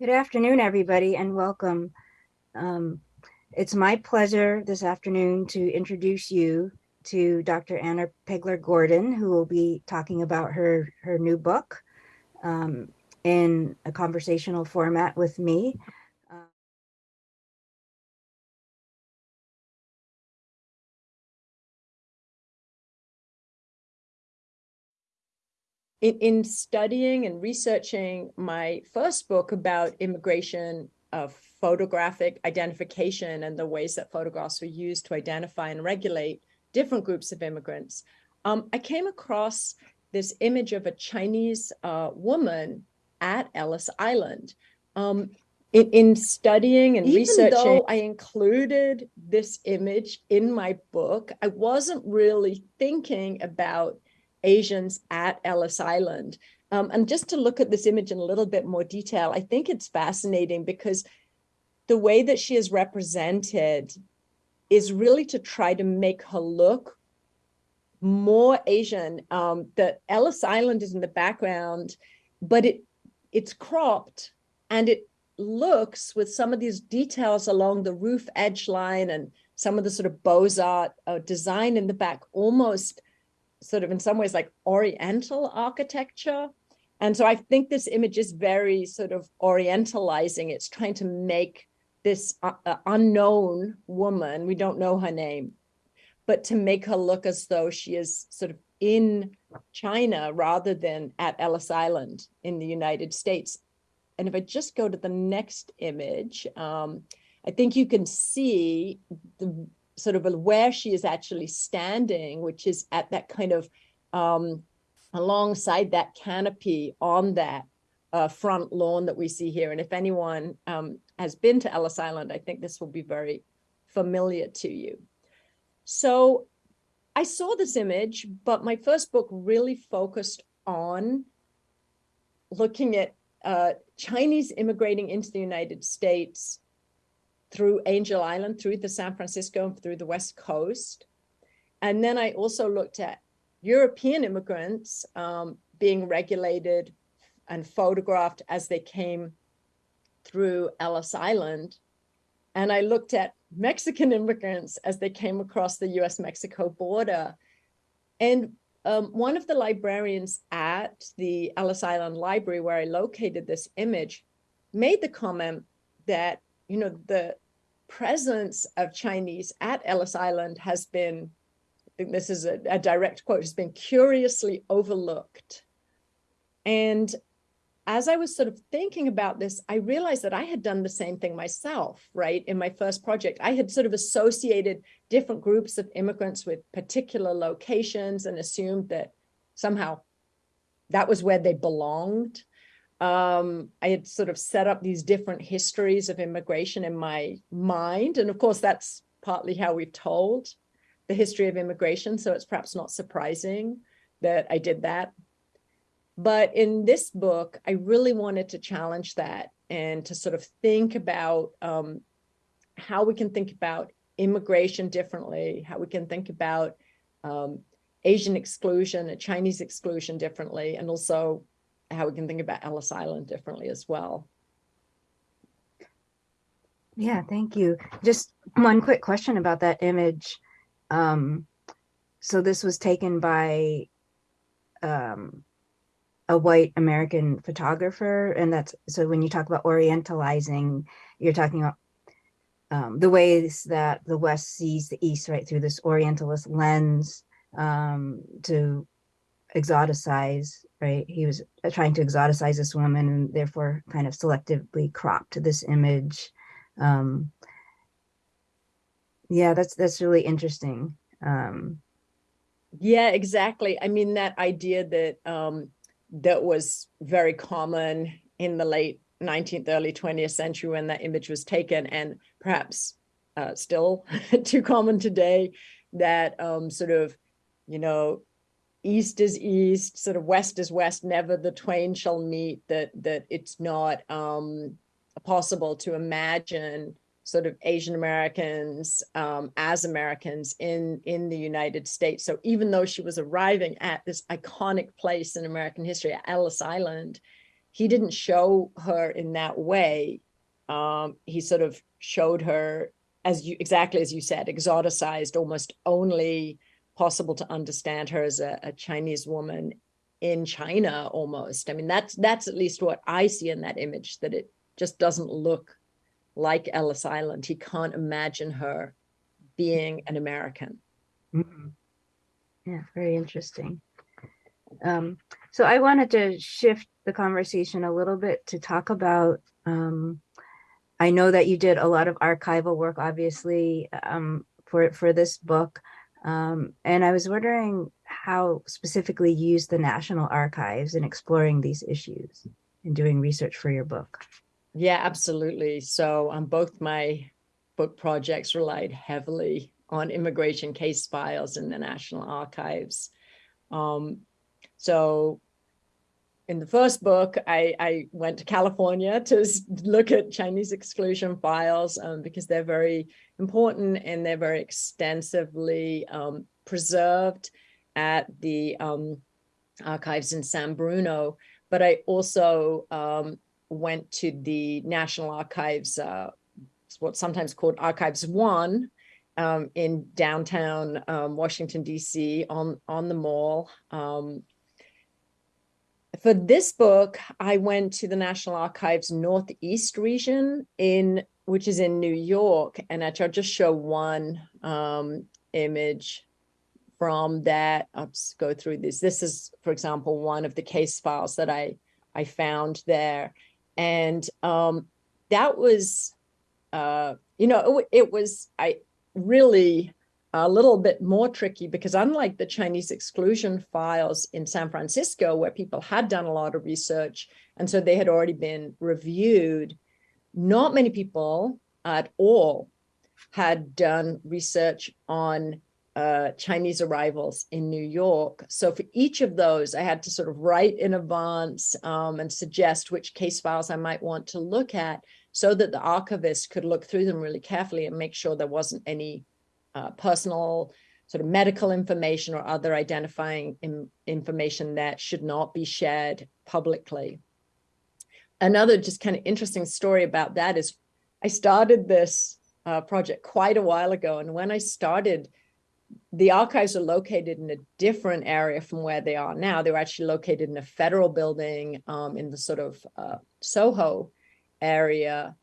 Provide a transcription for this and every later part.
Good afternoon, everybody, and welcome. Um, it's my pleasure this afternoon to introduce you to Dr. Anna Pegler Gordon, who will be talking about her, her new book um, in a conversational format with me. In, in studying and researching my first book about immigration of photographic identification and the ways that photographs were used to identify and regulate different groups of immigrants, um, I came across this image of a Chinese uh, woman at Ellis Island. Um, in, in, studying and Even researching, though I included this image in my book, I wasn't really thinking about Asians at Ellis Island. Um, and just to look at this image in a little bit more detail, I think it's fascinating because the way that she is represented is really to try to make her look more Asian. Um, the Ellis Island is in the background, but it it's cropped and it looks with some of these details along the roof edge line and some of the sort of Beaux-Arts uh, design in the back almost sort of in some ways like oriental architecture. And so I think this image is very sort of orientalizing. It's trying to make this uh, uh, unknown woman, we don't know her name, but to make her look as though she is sort of in China rather than at Ellis Island in the United States. And if I just go to the next image, um, I think you can see the sort of where she is actually standing, which is at that kind of um, alongside that canopy on that uh, front lawn that we see here. And if anyone um, has been to Ellis Island, I think this will be very familiar to you. So I saw this image, but my first book really focused on looking at uh, Chinese immigrating into the United States through Angel Island, through the San Francisco, and through the West Coast. And then I also looked at European immigrants um, being regulated and photographed as they came through Ellis Island. And I looked at Mexican immigrants as they came across the US-Mexico border. And um, one of the librarians at the Ellis Island Library, where I located this image, made the comment that, you know, the presence of Chinese at Ellis Island has been, I think this is a, a direct quote, has been curiously overlooked. And as I was sort of thinking about this, I realized that I had done the same thing myself, right? In my first project, I had sort of associated different groups of immigrants with particular locations and assumed that somehow that was where they belonged um, I had sort of set up these different histories of immigration in my mind. And of course, that's partly how we've told the history of immigration. So it's perhaps not surprising that I did that. But in this book, I really wanted to challenge that and to sort of think about um, how we can think about immigration differently, how we can think about um, Asian exclusion and Chinese exclusion differently, and also how we can think about Ellis Island differently as well. Yeah, thank you. Just one quick question about that image. Um, so this was taken by um, a white American photographer. And that's, so when you talk about orientalizing, you're talking about um, the ways that the West sees the East, right, through this Orientalist lens um, to exoticize, right? He was uh, trying to exoticize this woman and therefore kind of selectively cropped this image. Um, yeah, that's that's really interesting. Um, yeah, exactly. I mean, that idea that um, that was very common in the late 19th, early 20th century when that image was taken and perhaps uh, still too common today that um, sort of, you know, east is east, sort of west is west, never the twain shall meet, that, that it's not um, possible to imagine sort of Asian Americans um, as Americans in, in the United States. So even though she was arriving at this iconic place in American history, Ellis Island, he didn't show her in that way. Um, he sort of showed her as you exactly as you said, exoticized, almost only possible to understand her as a, a Chinese woman in China almost. I mean, that's that's at least what I see in that image, that it just doesn't look like Ellis Island. He can't imagine her being an American. Mhm. Yeah, very interesting. Um, so I wanted to shift the conversation a little bit to talk about, um, I know that you did a lot of archival work, obviously, um, for, for this book. Um, and I was wondering how specifically you use the National Archives in exploring these issues and doing research for your book. Yeah, absolutely. So on both my book projects relied heavily on immigration case files in the National Archives. Um, so in the first book, I, I went to California to look at Chinese exclusion files um, because they're very important and they're very extensively um, preserved at the um, archives in San Bruno. But I also um, went to the National Archives, uh, what's sometimes called Archives One, um, in downtown um, Washington, D.C. on, on the mall. Um, for this book, I went to the National Archives Northeast region in which is in New York. And actually, I'll just show one um, image from that. I'll go through this. This is, for example, one of the case files that I, I found there. And um, that was, uh, you know, it, it was, I really a little bit more tricky because unlike the Chinese exclusion files in San Francisco, where people had done a lot of research, and so they had already been reviewed, not many people at all had done research on uh, Chinese arrivals in New York. So for each of those, I had to sort of write in advance um, and suggest which case files I might want to look at so that the archivist could look through them really carefully and make sure there wasn't any uh, personal sort of medical information or other identifying information that should not be shared publicly. Another just kind of interesting story about that is I started this uh, project quite a while ago. And when I started, the archives are located in a different area from where they are now. They were actually located in a federal building um, in the sort of uh, Soho area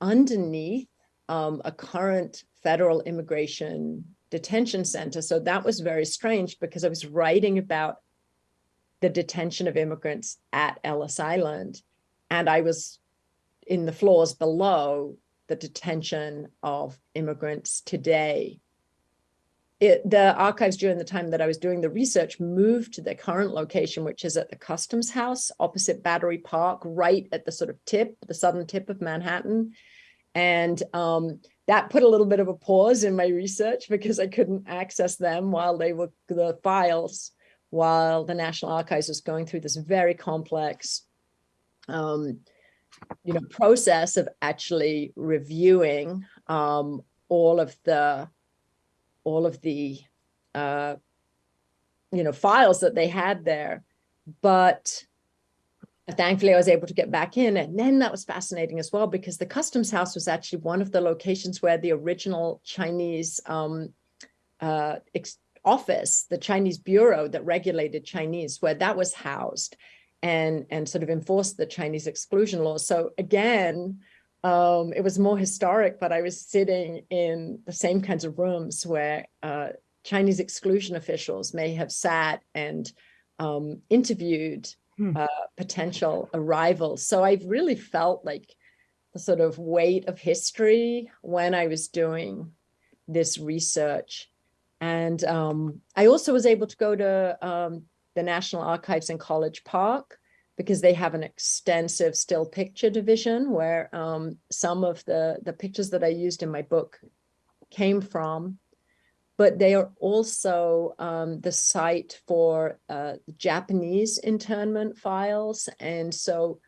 underneath um, a current federal immigration detention center. So that was very strange because I was writing about the detention of immigrants at Ellis Island, and I was in the floors below the detention of immigrants today. It, the archives during the time that I was doing the research moved to the current location, which is at the Customs House opposite Battery Park, right at the sort of tip, the southern tip of Manhattan. And um, that put a little bit of a pause in my research because I couldn't access them while they were the files, while the National Archives was going through this very complex, um, you know, process of actually reviewing um, all of the, all of the, uh, you know, files that they had there. But thankfully I was able to get back in. And then that was fascinating as well, because the customs house was actually one of the locations where the original Chinese um, uh, office, the Chinese bureau that regulated Chinese, where that was housed and, and sort of enforced the Chinese exclusion laws. So again, um, it was more historic, but I was sitting in the same kinds of rooms where uh, Chinese exclusion officials may have sat and um, interviewed. Uh, potential arrivals. So I've really felt like the sort of weight of history when I was doing this research. And um, I also was able to go to um, the National Archives in College Park because they have an extensive still picture division where um, some of the, the pictures that I used in my book came from but they are also um, the site for uh, Japanese internment files. And so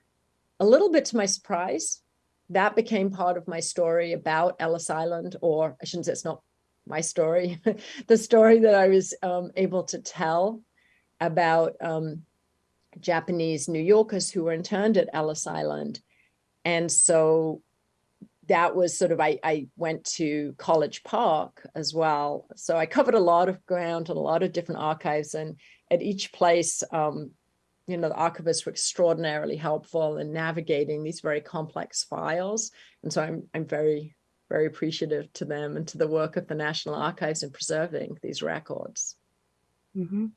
a little bit to my surprise, that became part of my story about Ellis Island, or I shouldn't say it's not my story, the story that I was um, able to tell about um, Japanese New Yorkers who were interned at Ellis Island. And so that was sort of, I, I went to College Park as well. So I covered a lot of ground and a lot of different archives. And at each place, um, you know, the archivists were extraordinarily helpful in navigating these very complex files. And so I'm, I'm very, very appreciative to them and to the work of the National Archives in preserving these records. Mm -hmm.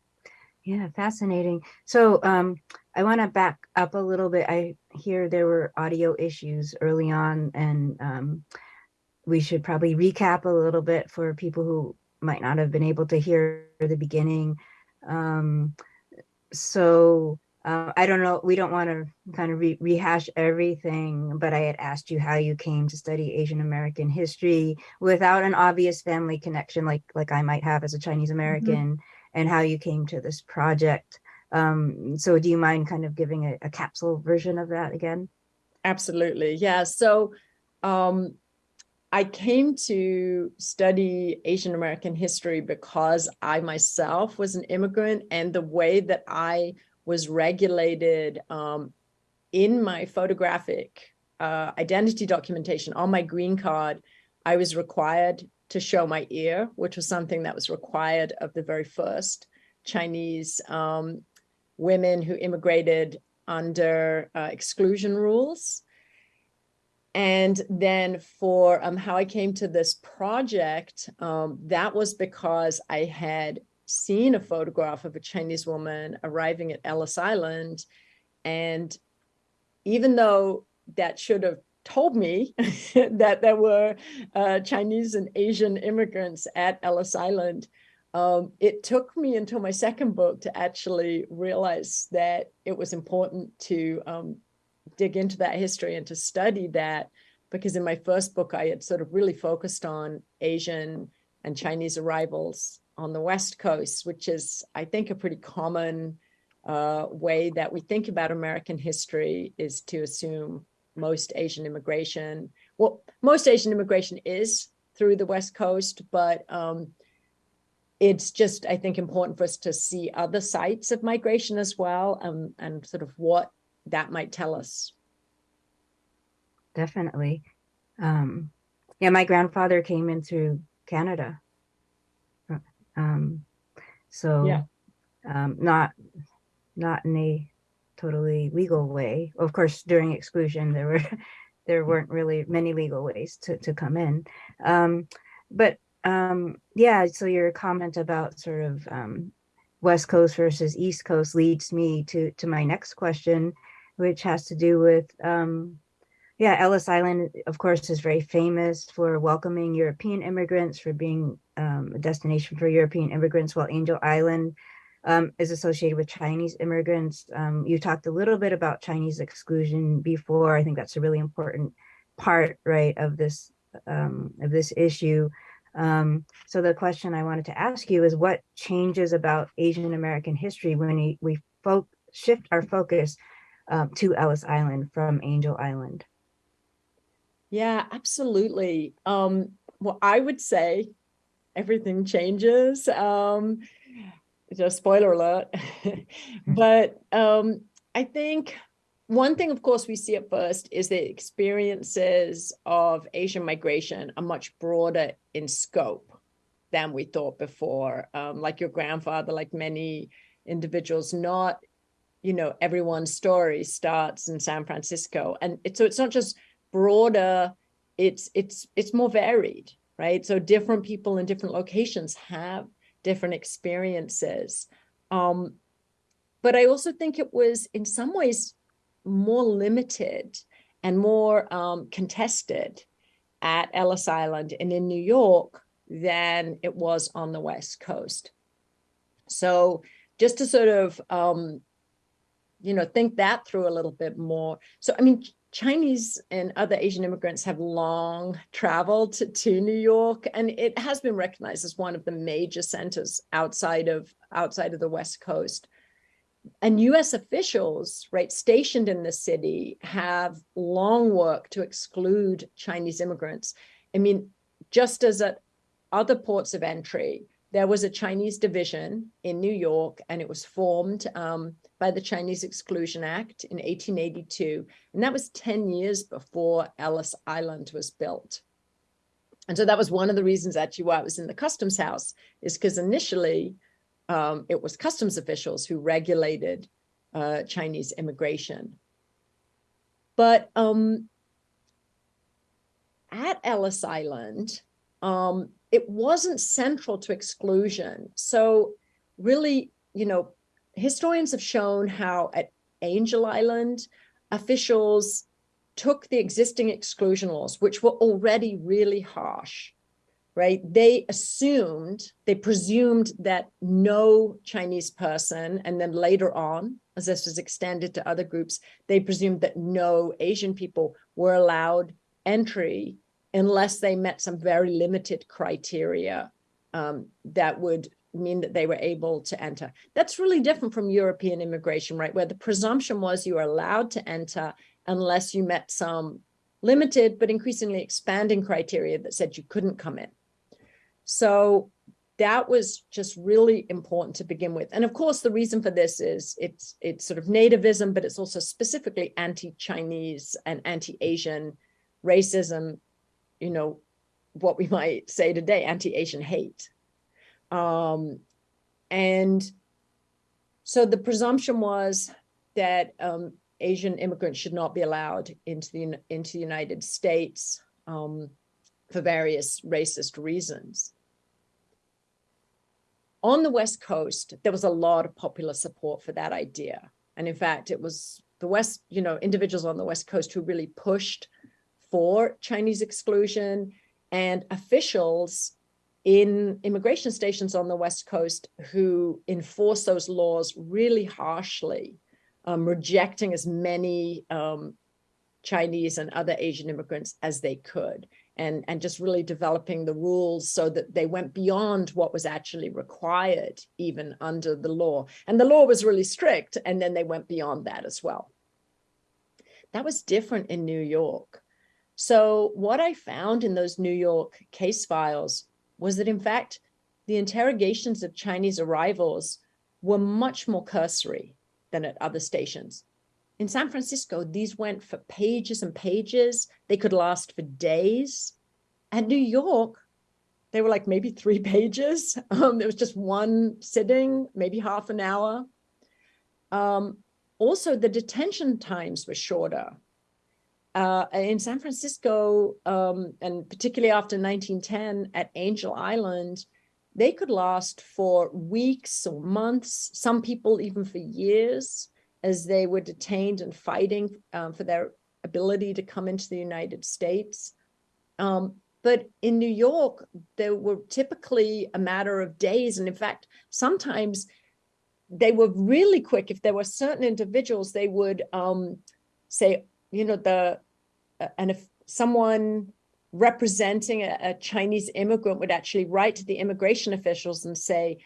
Yeah, fascinating. So um, I want to back up a little bit. I hear there were audio issues early on, and um, we should probably recap a little bit for people who might not have been able to hear the beginning. Um, so uh, I don't know, we don't want to kind of re rehash everything, but I had asked you how you came to study Asian American history without an obvious family connection like like I might have as a Chinese mm-hmm. American. Mm -hmm and how you came to this project. Um, so do you mind kind of giving a, a capsule version of that again? Absolutely, yeah. So um, I came to study Asian American history because I myself was an immigrant and the way that I was regulated um, in my photographic uh, identity documentation on my green card, I was required to show my ear, which was something that was required of the very first Chinese um, women who immigrated under uh, exclusion rules. And then for um, how I came to this project, um, that was because I had seen a photograph of a Chinese woman arriving at Ellis Island. And even though that should have told me that there were uh, Chinese and Asian immigrants at Ellis Island. Um, it took me until my second book to actually realize that it was important to um, dig into that history and to study that because in my first book, I had sort of really focused on Asian and Chinese arrivals on the West Coast, which is, I think, a pretty common uh, way that we think about American history is to assume most Asian immigration. Well, most Asian immigration is through the West Coast, but um, it's just, I think, important for us to see other sites of migration as well um, and sort of what that might tell us. Definitely. Um, yeah, my grandfather came in through Canada. Um, so yeah. um, not not in a totally legal way. Of course, during exclusion, there were there weren't really many legal ways to, to come in. Um, but um, yeah, so your comment about sort of um, West Coast versus East Coast leads me to, to my next question, which has to do with, um, yeah, Ellis Island, of course, is very famous for welcoming European immigrants, for being um, a destination for European immigrants, while Angel Island um, is associated with Chinese immigrants. Um, you talked a little bit about Chinese exclusion before. I think that's a really important part, right, of this um, of this issue. Um, so the question I wanted to ask you is what changes about Asian American history when we, we shift our focus um, to Ellis Island from Angel Island? Yeah, absolutely. Um, well, I would say everything changes. Um, just spoiler alert. but um, I think one thing, of course, we see at first is the experiences of Asian migration are much broader in scope than we thought before. Um, like your grandfather, like many individuals, not, you know, everyone's story starts in San Francisco. And it, so it's not just broader, it's, it's, it's more varied, right? So different people in different locations have different experiences. Um, but I also think it was in some ways more limited and more um, contested at Ellis Island and in New York than it was on the West Coast. So just to sort of, um, you know, think that through a little bit more. So, I mean, Chinese and other Asian immigrants have long traveled to, to, New York, and it has been recognized as one of the major centers outside of outside of the West Coast. And U.S. officials, right, stationed in the city, have long worked to exclude Chinese immigrants. I mean, just as at other ports of entry, there was a Chinese division in New York, and it was formed um, by the Chinese Exclusion Act in 1882. And that was 10 years before Ellis Island was built. And so that was one of the reasons actually why I was in the customs house is because initially um, it was customs officials who regulated uh, Chinese immigration. But um, at Ellis Island, um, it wasn't central to exclusion. So really, you know, historians have shown how at Angel Island, officials took the existing exclusion laws, which were already really harsh, right? They assumed, they presumed that no Chinese person, and then later on, as this was extended to other groups, they presumed that no Asian people were allowed entry unless they met some very limited criteria um, that would mean that they were able to enter. That's really different from European immigration, right? Where the presumption was you were allowed to enter unless you met some limited but increasingly expanding criteria that said you couldn't come in. So that was just really important to begin with. And of course, the reason for this is it's it's sort of nativism, but it's also specifically anti-Chinese and anti-Asian racism, you know, what we might say today, anti-Asian hate. Um, and so the presumption was that um, Asian immigrants should not be allowed into the into the United States um, for various racist reasons. On the West Coast, there was a lot of popular support for that idea. And in fact, it was the West, you know, individuals on the West Coast who really pushed for Chinese exclusion and officials in immigration stations on the West Coast who enforce those laws really harshly um, rejecting as many um, Chinese and other Asian immigrants as they could and, and just really developing the rules so that they went beyond what was actually required even under the law. And the law was really strict and then they went beyond that as well. That was different in New York. So what I found in those New York case files was that in fact, the interrogations of Chinese arrivals were much more cursory than at other stations. In San Francisco, these went for pages and pages. They could last for days. At New York, they were like maybe three pages. Um, there was just one sitting, maybe half an hour. Um, also, the detention times were shorter. Uh, in San Francisco, um, and particularly after 1910 at Angel Island, they could last for weeks or months, some people even for years, as they were detained and fighting um, for their ability to come into the United States. Um, but in New York, they were typically a matter of days. And in fact, sometimes they were really quick. If there were certain individuals, they would um, say, you know, the, and if someone representing a, a, Chinese immigrant would actually write to the immigration officials and say,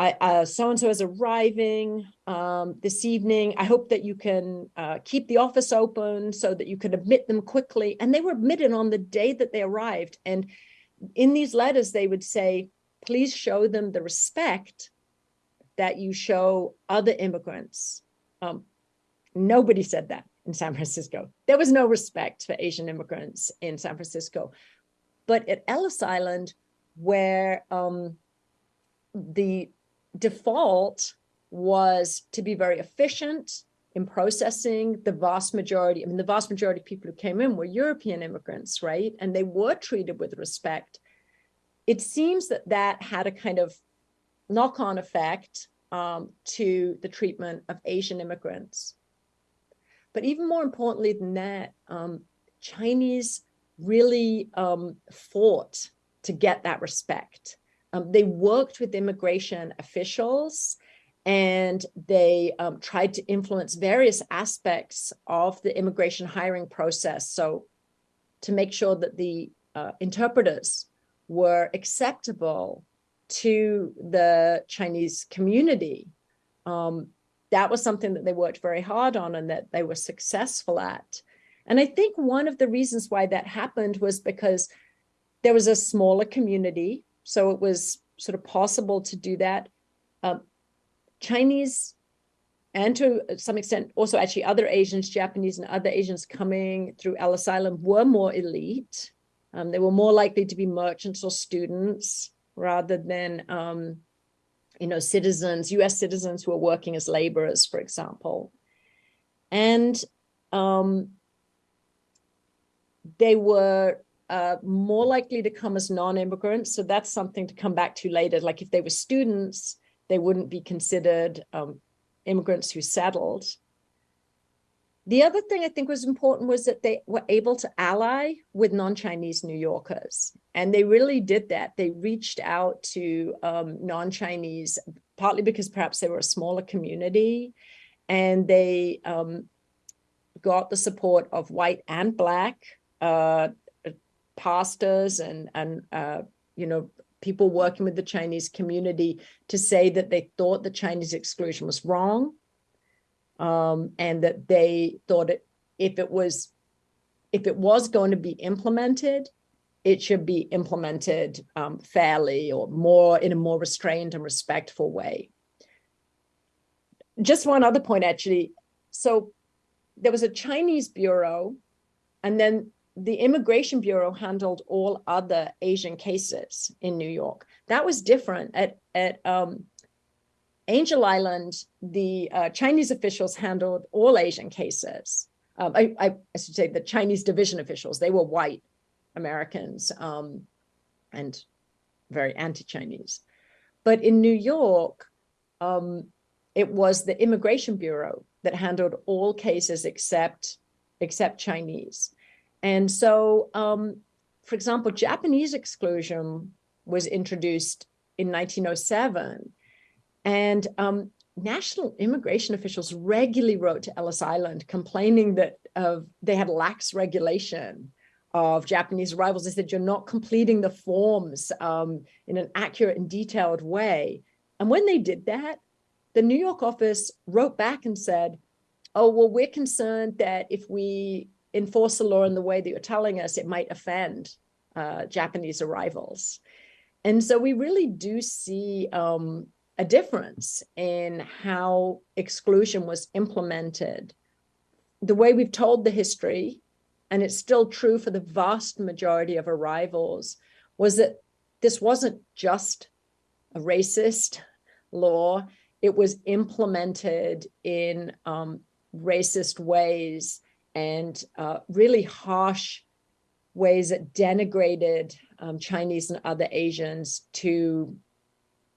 uh, so-and-so is arriving um, this evening. I hope that you can uh, keep the office open so that you can admit them quickly. And they were admitted on the day that they arrived. And in these letters, they would say, please show them the respect that you show other immigrants. Um, nobody said that in San Francisco. There was no respect for Asian immigrants in San Francisco. But at Ellis Island, where um, the default was to be very efficient in processing the vast majority, I mean, the vast majority of people who came in were European immigrants, right? And they were treated with respect. It seems that that had a kind of knock-on effect um, to the treatment of Asian immigrants. But even more importantly than that, um, Chinese really um, fought to get that respect. Um, they worked with immigration officials and they um, tried to influence various aspects of the immigration hiring process. So to make sure that the uh, interpreters were acceptable to the Chinese community. Um, that was something that they worked very hard on and that they were successful at. And I think one of the reasons why that happened was because there was a smaller community. So it was sort of possible to do that. Um, Chinese and to some extent also actually other Asians, Japanese and other Asians coming through Ellis Island were more elite. Um, they were more likely to be merchants or students rather than, um, you know, citizens, US citizens who are working as laborers, for example. And um, they were uh, more likely to come as non-immigrants. So that's something to come back to later. Like if they were students, they wouldn't be considered um, immigrants who settled. The other thing I think was important was that they were able to ally with non-Chinese New Yorkers. And they really did that. They reached out to um, non-Chinese, partly because perhaps they were a smaller community. And they um, got the support of white and black uh, pastors and, and uh, you know, people working with the Chinese community to say that they thought the Chinese exclusion was wrong um, and that they thought it if it was if it was going to be implemented, it should be implemented um, fairly or more in a more restrained and respectful way. Just one other point, actually. So there was a Chinese bureau and then the Immigration Bureau handled all other Asian cases in New York. That was different at, at um, Angel Island, the uh, Chinese officials handled all Asian cases. Um, I, I, I, should say the Chinese division officials, they were white Americans um, and very anti-Chinese. But in New York, um, it was the Immigration Bureau that handled all cases except, except Chinese. And so, um, for example, Japanese exclusion was introduced in 1907. And um, national immigration officials regularly wrote to Ellis Island complaining that uh, they had lax regulation of Japanese arrivals. They said, you're not completing the forms um, in an accurate and detailed way. And when they did that, the New York office wrote back and said, oh, well, we're concerned that if we enforce the law in the way that you're telling us, it might offend uh, Japanese arrivals. And so we really do see um, a difference in how exclusion was implemented. The way we've told the history, and it's still true for the vast majority of arrivals, was that this wasn't just a racist law, it was implemented in um, racist ways and uh, really harsh ways that denigrated um, Chinese and other Asians to,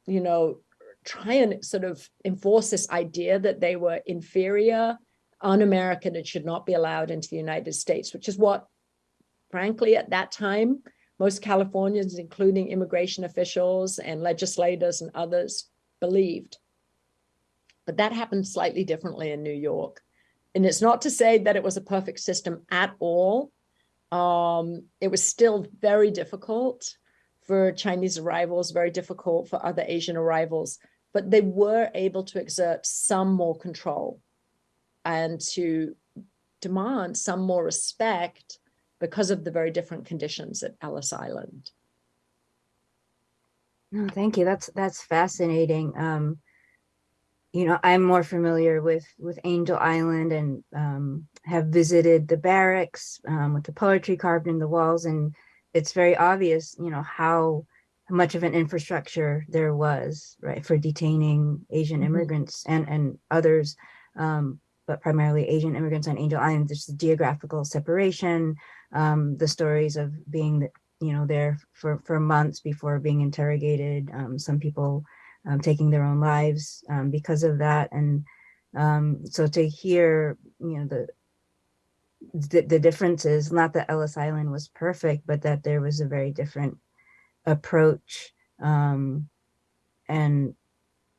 you know, try and sort of enforce this idea that they were inferior, un-American, and should not be allowed into the United States, which is what, frankly, at that time, most Californians, including immigration officials and legislators and others, believed. But that happened slightly differently in New York. And it's not to say that it was a perfect system at all. Um, it was still very difficult for Chinese arrivals, very difficult for other Asian arrivals, but they were able to exert some more control and to demand some more respect because of the very different conditions at Ellis Island. No, thank you. That's that's fascinating. Um, you know, I'm more familiar with with Angel Island and um, have visited the barracks um, with the poetry carved in the walls, and it's very obvious, you know, how much of an infrastructure there was, right, for detaining Asian mm -hmm. immigrants and and others, um, but primarily Asian immigrants on Angel Island. There's the geographical separation, um, the stories of being, you know, there for for months before being interrogated. Um, some people um, taking their own lives um, because of that. And um, so to hear, you know, the, the, the differences, not that Ellis Island was perfect, but that there was a very different approach um, and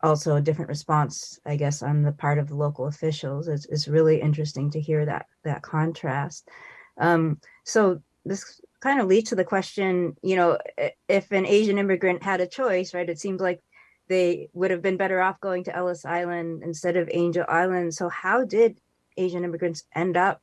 also a different response, I guess, on the part of the local officials. It's, it's really interesting to hear that that contrast. Um, so this kind of leads to the question, you know, if an Asian immigrant had a choice, right, it seems like they would have been better off going to Ellis Island instead of Angel Island. So how did Asian immigrants end up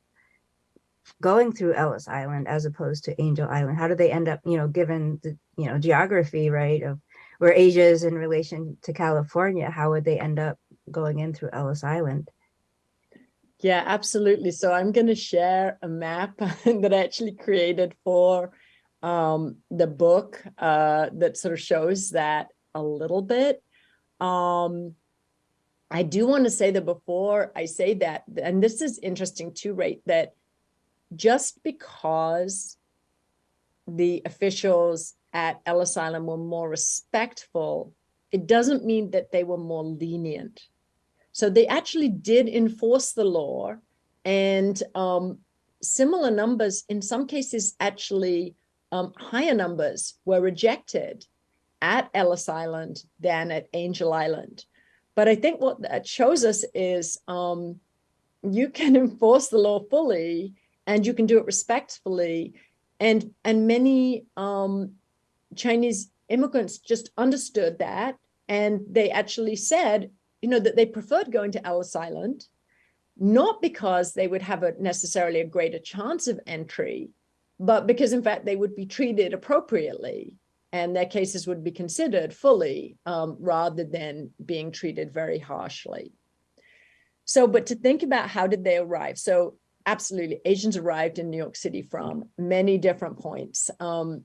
going through Ellis Island as opposed to Angel Island? How do they end up, you know, given the, you know, geography, right, of where Asia is in relation to California, how would they end up going in through Ellis Island? Yeah, absolutely. So I'm going to share a map that I actually created for um, the book uh, that sort of shows that a little bit. Um, I do want to say that before I say that, and this is interesting too, right, that just because the officials at Ellis Island were more respectful, it doesn't mean that they were more lenient. So they actually did enforce the law and um, similar numbers, in some cases, actually um, higher numbers were rejected at Ellis Island than at Angel Island. But I think what that shows us is um, you can enforce the law fully and you can do it respectfully. And, and many um, Chinese immigrants just understood that. And they actually said, you know, that they preferred going to Ellis Island, not because they would have a necessarily a greater chance of entry, but because in fact they would be treated appropriately and their cases would be considered fully um, rather than being treated very harshly. So, but to think about how did they arrive? So absolutely, Asians arrived in New York City from many different points. Um,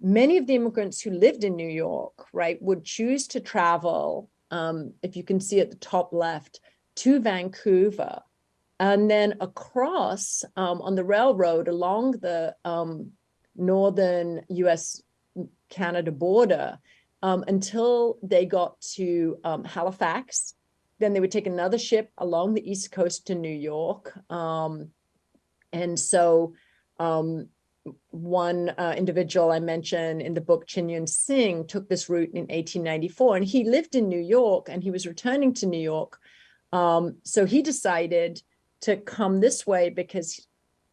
many of the immigrants who lived in New York, right, would choose to travel, um, if you can see at the top left, to Vancouver, and then across um, on the railroad along the um, northern US Canada border um, until they got to um, Halifax. Then they would take another ship along the East Coast to New York. Um, and so um, one uh, individual I mentioned in the book, Chin Yun Sing, took this route in 1894 and he lived in New York and he was returning to New York. Um, so he decided to come this way because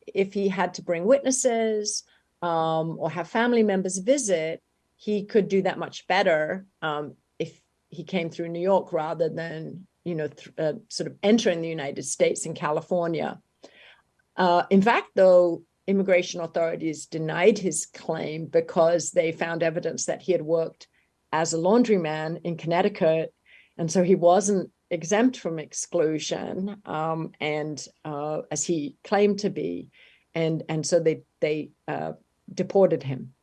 if he had to bring witnesses um, or have family members visit, he could do that much better um, if he came through New York rather than, you know, uh, sort of entering the United States in California. Uh, in fact, though, immigration authorities denied his claim because they found evidence that he had worked as a laundryman in Connecticut. And so he wasn't exempt from exclusion um, and uh, as he claimed to be. And, and so they, they uh, deported him.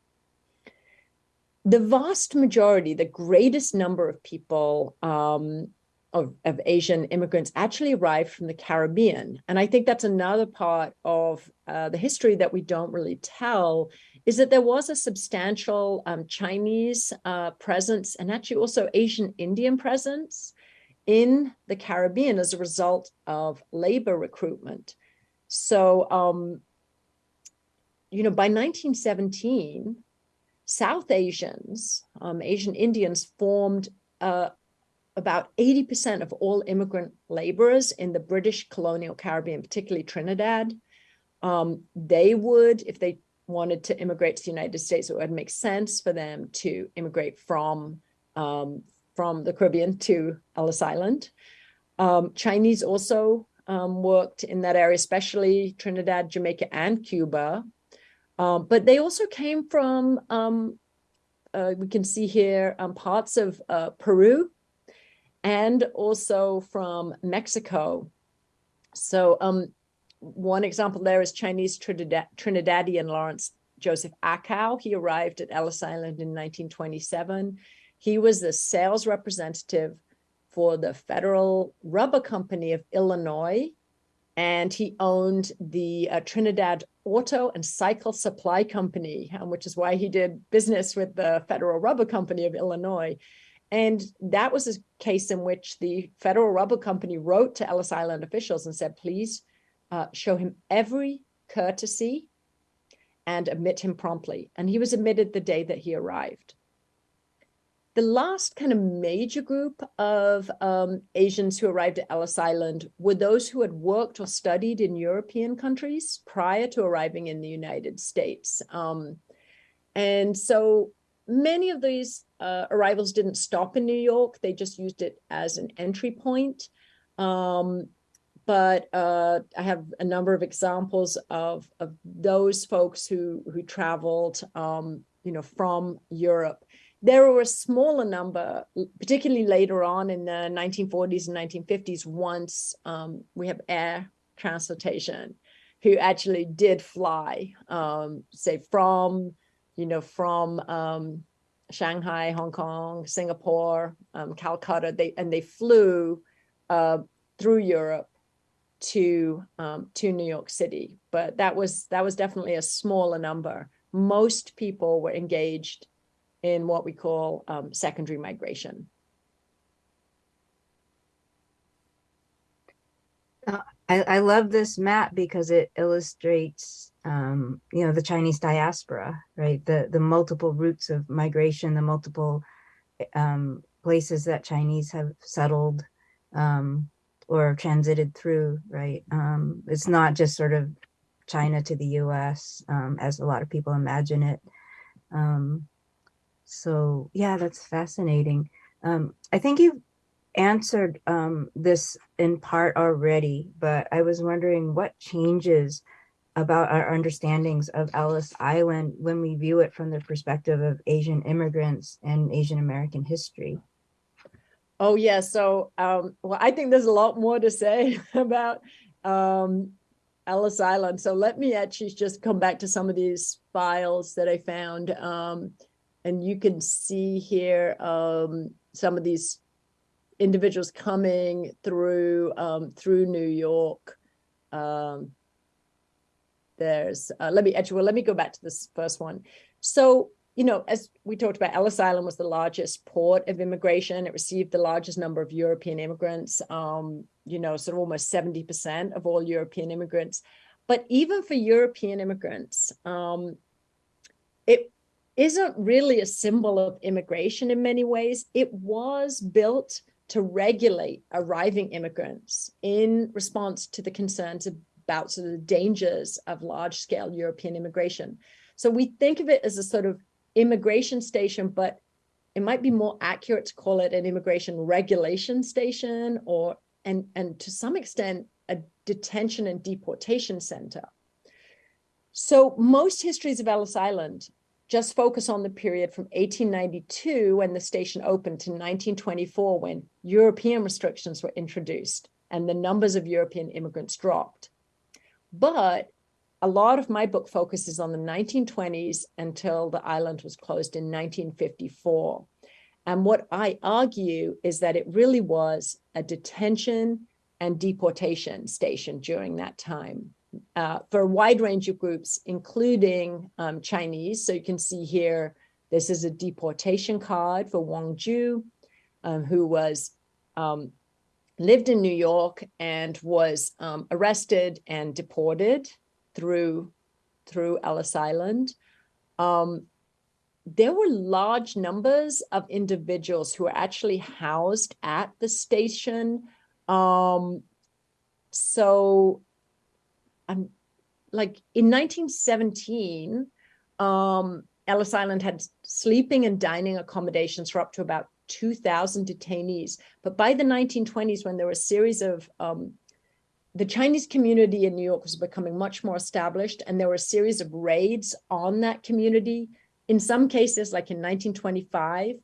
The vast majority, the greatest number of people um, of, of Asian immigrants actually arrived from the Caribbean. And I think that's another part of uh, the history that we don't really tell is that there was a substantial um, Chinese uh, presence and actually also Asian Indian presence in the Caribbean as a result of labor recruitment. So um, you know, by 1917, South Asians, um, Asian Indians formed uh, about 80% of all immigrant laborers in the British colonial Caribbean, particularly Trinidad. Um, they would, if they wanted to immigrate to the United States, it would make sense for them to immigrate from, um, from the Caribbean to Ellis Island. Um, Chinese also um, worked in that area, especially Trinidad, Jamaica, and Cuba. Um, but they also came from, um, uh, we can see here, parts of uh, Peru and also from Mexico. So um, one example there is Chinese Trinidad Trinidadian Lawrence Joseph Akow. He arrived at Ellis Island in 1927. He was the sales representative for the Federal Rubber Company of Illinois, and he owned the uh, Trinidad Auto and Cycle Supply Company, um, which is why he did business with the Federal Rubber Company of Illinois. And that was a case in which the Federal Rubber Company wrote to Ellis Island officials and said, please uh, show him every courtesy and admit him promptly. And he was admitted the day that he arrived. The last kind of major group of um, Asians who arrived at Ellis Island were those who had worked or studied in European countries prior to arriving in the United States. Um, and so many of these uh, arrivals didn't stop in New York. They just used it as an entry point. Um, but uh, I have a number of examples of, of those folks who, who traveled, um, you know, from Europe there were a smaller number, particularly later on in the 1940s and 1950s, once um, we have air transportation, who actually did fly, um, say from, you know, from um, Shanghai, Hong Kong, Singapore, um, Calcutta, they and they flew uh, through Europe to um, to New York City. But that was that was definitely a smaller number. Most people were engaged in what we call um, secondary migration. Uh, I, I love this map because it illustrates, um, you know, the Chinese diaspora, right? The the multiple routes of migration, the multiple um, places that Chinese have settled um, or transited through, right? Um, it's not just sort of China to the U.S. Um, as a lot of people imagine it. Um, so yeah, that's fascinating. I think you've answered this in part already, but I was wondering what changes about our understandings of Ellis Island when we view it from the perspective of Asian immigrants and Asian American history. Oh yeah, so um, well, I think there's a lot more to say about um, Ellis Island. So let me actually just come back to some of these files that I found. Um, and you can see here um, some of these individuals coming through um, through New York. Um, there's uh, let me actually well let me go back to this first one. So you know, as we talked about, Ellis Island was the largest port of immigration. It received the largest number of European immigrants. Um, you know, sort of almost 70% of all European immigrants. But even for European immigrants, um, it isn't really a symbol of immigration in many ways. It was built to regulate arriving immigrants in response to the concerns about sort of the dangers of large scale European immigration. So we think of it as a sort of immigration station, but it might be more accurate to call it an immigration regulation station or and and to some extent a detention and deportation center. So most histories of Ellis Island just focus on the period from 1892 when the station opened to 1924 when European restrictions were introduced and the numbers of European immigrants dropped. But a lot of my book focuses on the 1920s until the island was closed in 1954. And what I argue is that it really was a detention and deportation station during that time uh, for a wide range of groups, including um, Chinese. So you can see here, this is a deportation card for Wang Ju, um, who was um, lived in New York and was um, arrested and deported through through Ellis Island. Um, there were large numbers of individuals who were actually housed at the station. Um, so I'm like in 1917, um, Ellis Island had sleeping and dining accommodations for up to about 2,000 detainees. But by the 1920s, when there were a series of um, the Chinese community in New York was becoming much more established, and there were a series of raids on that community. In some cases, like in 1925,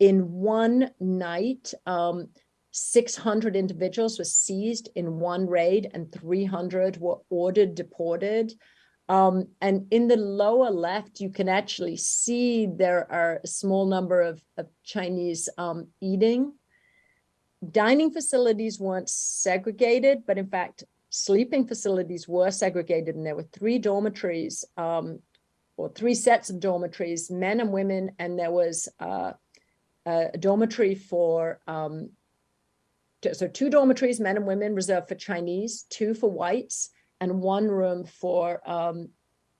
in one night, um, 600 individuals were seized in one raid and 300 were ordered deported. Um, and in the lower left, you can actually see there are a small number of, of Chinese um, eating. Dining facilities weren't segregated, but in fact, sleeping facilities were segregated and there were three dormitories um, or three sets of dormitories, men and women, and there was uh, a dormitory for um, so two dormitories, men and women, reserved for Chinese, two for whites, and one room for um,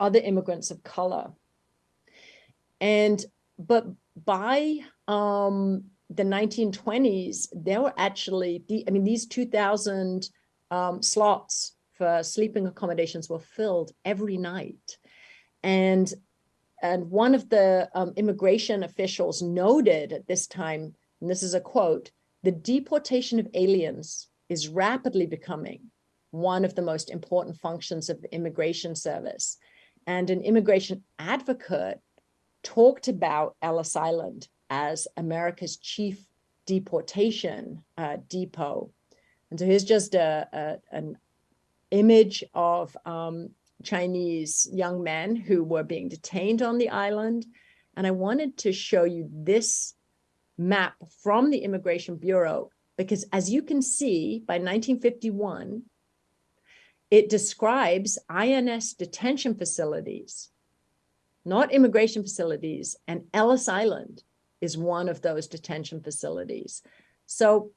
other immigrants of color. And, but by um, the 1920s, there were actually, the, I mean, these 2000 um, slots for sleeping accommodations were filled every night. And, and one of the um, immigration officials noted at this time, and this is a quote, the deportation of aliens is rapidly becoming one of the most important functions of the immigration service. And an immigration advocate talked about Ellis Island as America's chief deportation uh, depot. And so here's just a, a an image of um, Chinese young men who were being detained on the island. And I wanted to show you this map from the Immigration Bureau, because as you can see, by 1951, it describes INS detention facilities, not immigration facilities, and Ellis Island is one of those detention facilities. So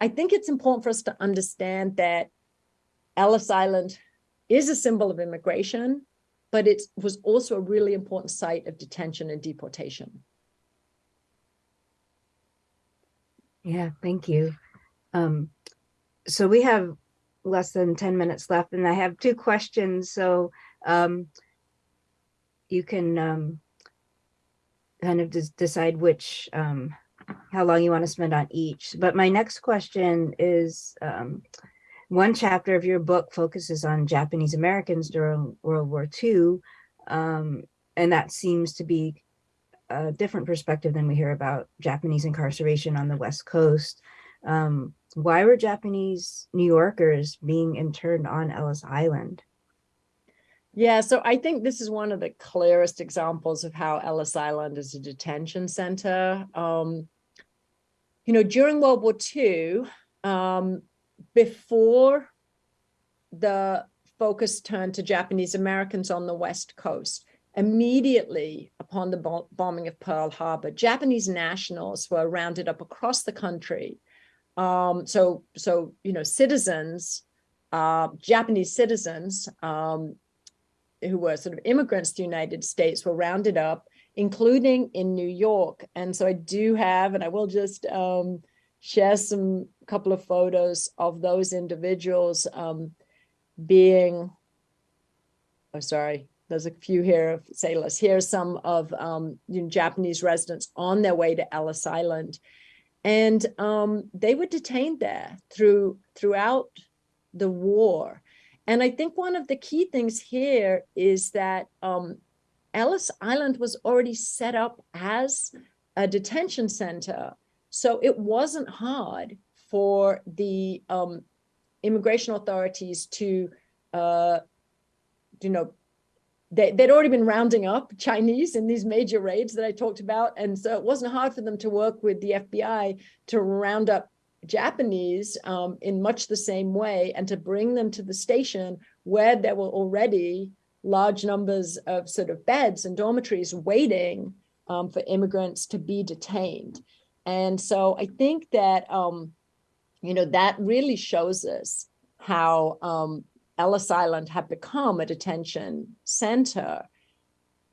I think it's important for us to understand that Ellis Island is a symbol of immigration, but it was also a really important site of detention and deportation. Yeah, thank you. Um, so we have less than 10 minutes left and I have two questions. So um, you can um, kind of decide which, um, how long you want to spend on each. But my next question is, um, one chapter of your book focuses on Japanese Americans during World War II. Um, and that seems to be a different perspective than we hear about Japanese incarceration on the West Coast. Um, why were Japanese New Yorkers being interned on Ellis Island? Yeah, so I think this is one of the clearest examples of how Ellis Island is a detention center. Um, you know, during World War II, um, before the focus turned to Japanese Americans on the West Coast, immediately upon the bombing of Pearl Harbor, Japanese nationals were rounded up across the country. Um, so, so you know, citizens, uh, Japanese citizens um, who were sort of immigrants to the United States were rounded up, including in New York. And so I do have, and I will just um, share some couple of photos of those individuals um, being, oh, sorry, there's a few here of sailors. Here's some of um, you know, Japanese residents on their way to Ellis Island. And um, they were detained there through throughout the war. And I think one of the key things here is that um, Ellis Island was already set up as a detention center. So it wasn't hard for the um, immigration authorities to, uh, you know, they, would already been rounding up Chinese in these major raids that I talked about. And so it wasn't hard for them to work with the FBI to round up Japanese um, in much the same way and to bring them to the station where there were already large numbers of sort of beds and dormitories waiting um, for immigrants to be detained. And so I think that, um, you know, that really shows us how um, Ellis Island had become a detention center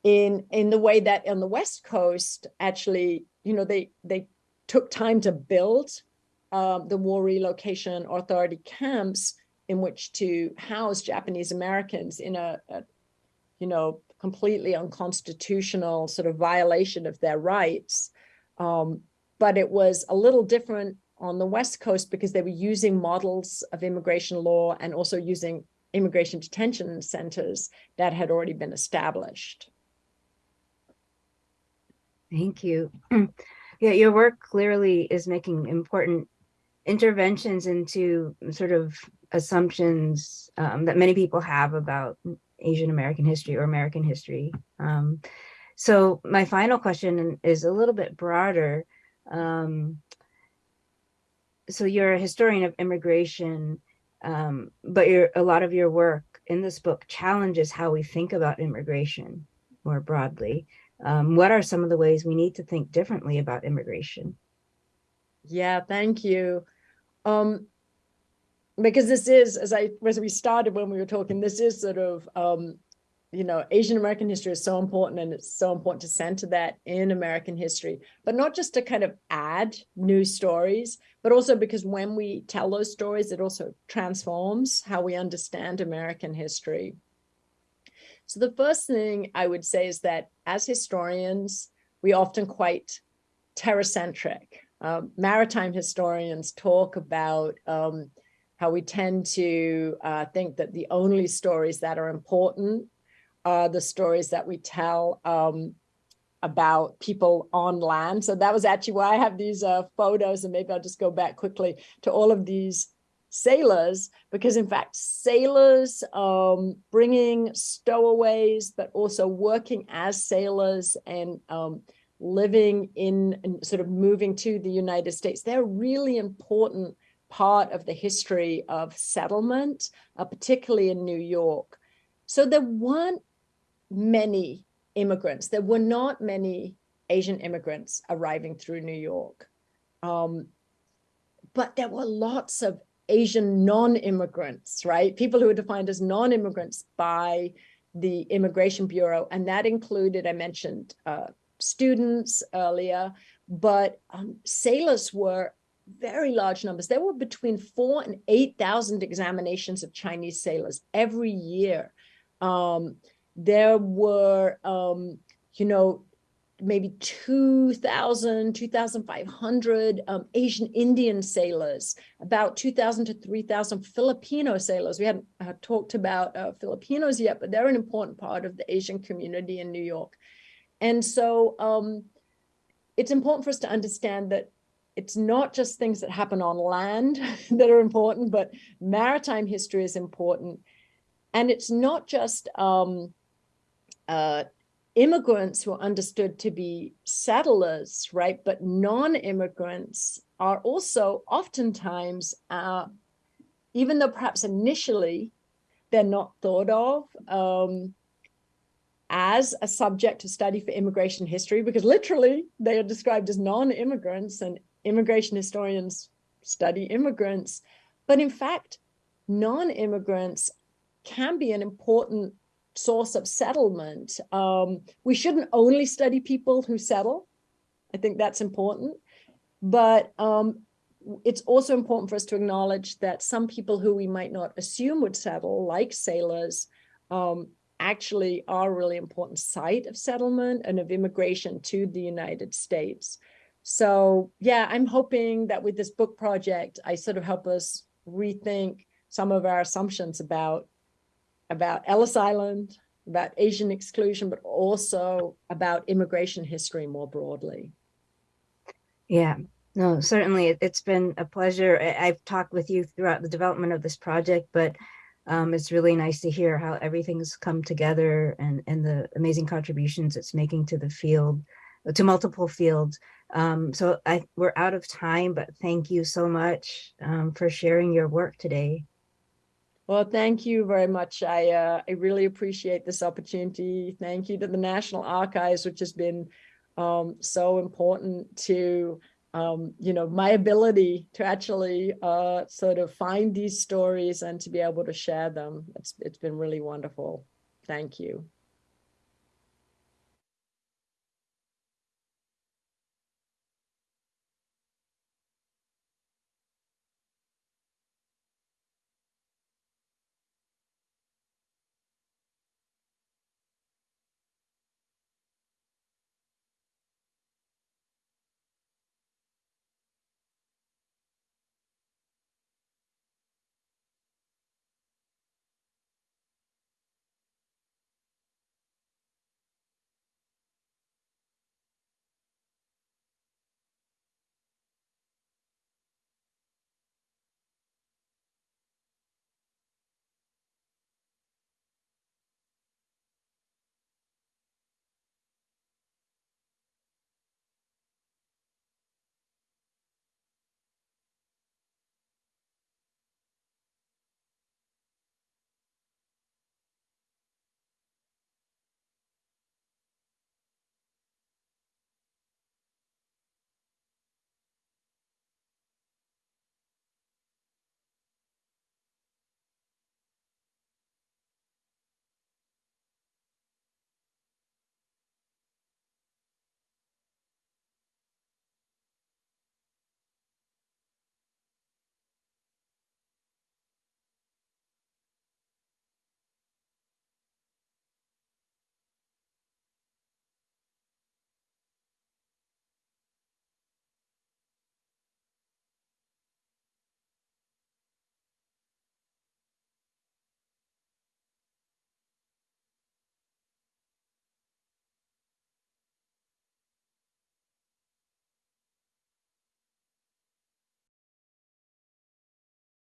in, in the way that on the West Coast, actually, you know, they, they took time to build um, the War Relocation Authority camps in which to house Japanese Americans in a, a you know, completely unconstitutional sort of violation of their rights. Um, but it was a little different on the West Coast because they were using models of immigration law and also using immigration detention centers that had already been established. Thank you. Yeah, your work clearly is making important interventions into sort of assumptions um, that many people have about Asian American history or American history. Um, so my final question is a little bit broader. Um, so you're a historian of immigration, um, but your a lot of your work in this book challenges how we think about immigration more broadly. Um, what are some of the ways we need to think differently about immigration? Yeah, thank you. Um, because this is, as I as we started when we were talking, this is sort of um, you know, Asian American history is so important and it's so important to center that in American history, but not just to kind of add new stories, but also because when we tell those stories, it also transforms how we understand American history. So the first thing I would say is that as historians, we often quite terracentric. Um, maritime historians talk about um, how we tend to uh, think that the only stories that are important are the stories that we tell um, about people on land. So that was actually why I have these uh, photos and maybe I'll just go back quickly to all of these sailors because in fact sailors um, bringing stowaways but also working as sailors and um, living in and sort of moving to the United States they're really important part of the history of settlement uh, particularly in New York so there weren't many immigrants there were not many Asian immigrants arriving through New York um, but there were lots of Asian non-immigrants, right? People who were defined as non-immigrants by the Immigration Bureau. And that included, I mentioned uh, students earlier, but um, sailors were very large numbers. There were between four and 8,000 examinations of Chinese sailors every year. Um, there were, um, you know, maybe 2,000, 2,500 um, Asian Indian sailors, about 2,000 to 3,000 Filipino sailors. We hadn't uh, talked about uh, Filipinos yet, but they're an important part of the Asian community in New York. And so um, it's important for us to understand that it's not just things that happen on land that are important, but maritime history is important. And it's not just um, uh, immigrants who are understood to be settlers, right? But non-immigrants are also oftentimes, uh, even though perhaps initially they're not thought of um, as a subject to study for immigration history, because literally they are described as non-immigrants and immigration historians study immigrants. But in fact, non-immigrants can be an important source of settlement. Um, we shouldn't only study people who settle. I think that's important. But um, it's also important for us to acknowledge that some people who we might not assume would settle, like sailors, um, actually are a really important site of settlement and of immigration to the United States. So yeah, I'm hoping that with this book project, I sort of help us rethink some of our assumptions about about Ellis Island, about Asian exclusion, but also about immigration history more broadly. Yeah, no, certainly it, has been a pleasure. I, have talked with you throughout the development of this project, but um, it's really nice to hear how everything's come together and, and the amazing contributions it's making to the field, to multiple fields. Um, so I, we're out of time, but thank you so much um, for sharing your work today. Well, thank you very much. I uh, I really appreciate this opportunity. Thank you to the National Archives, which has been um, so important to um, you know my ability to actually uh, sort of find these stories and to be able to share them. It's it's been really wonderful. Thank you.